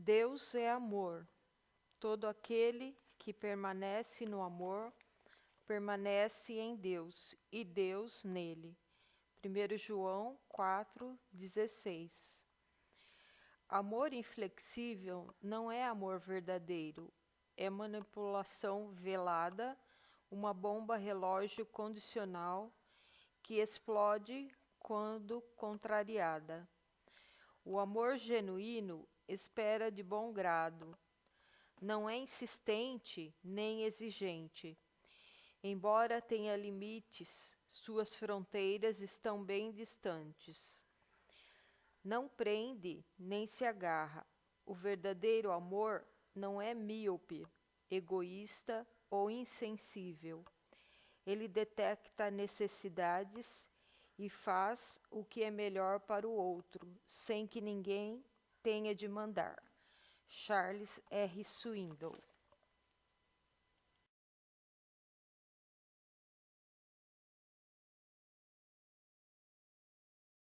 Deus é amor. Todo aquele que permanece no amor permanece em Deus e Deus nele. 1 João 4,16 Amor inflexível não é amor verdadeiro, é manipulação velada, uma bomba relógio condicional que explode quando contrariada. O amor genuíno espera de bom grado, não é insistente nem exigente. Embora tenha limites, suas fronteiras estão bem distantes. Não prende nem se agarra. O verdadeiro amor não é míope, egoísta ou insensível. Ele detecta necessidades e faz o que é melhor para o outro, sem que ninguém tenha de mandar. Charles R. Swindoll